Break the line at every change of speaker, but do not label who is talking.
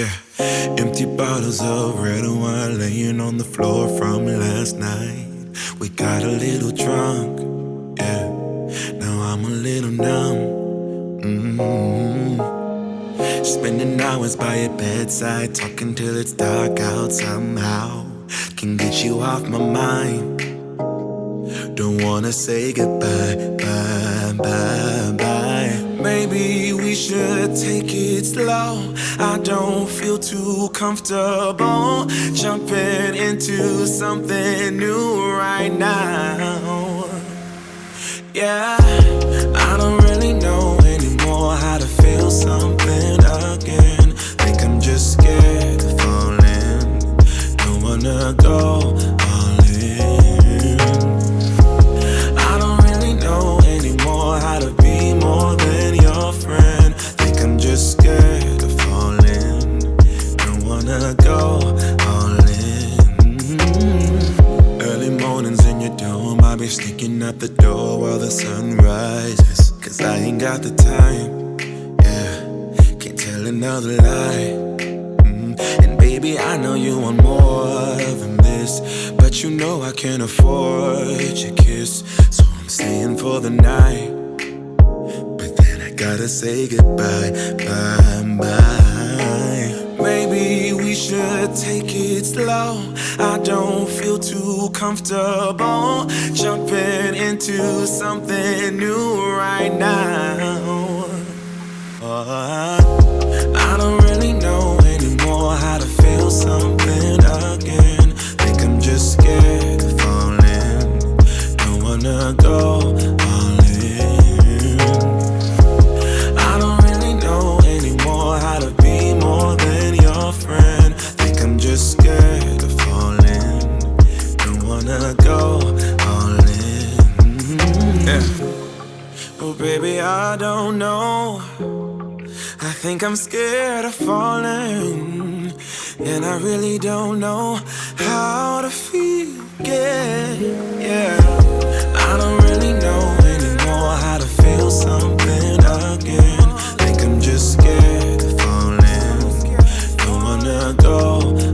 Yeah, empty bottles of red wine laying on the floor from last night. We got a little drunk, yeah. Now I'm a little numb. Mm-hmm. Spending hours by your bedside, talking till it's dark out somehow. Can get you off my mind. Don't wanna say goodbye, bye, bye, bye. Maybe we should take it slow. I don't feel too comfortable jumping into something new right now. Yeah, I don't really the. Cause I ain't got the time. Yeah, can't tell another lie. Mm, And baby, I know you want more than this. But you know I can't afford your kiss. So I'm staying for the night. But then I gotta say goodbye, bye, bye. Maybe we should take it slow. I don't feel too comfortable jumping into something new right now. Uh, I I'm just scared of falling. Don't wanna go all in. Yeah. Oh, baby, I don't know. I think I'm scared of falling. And I really don't know how to feel i go.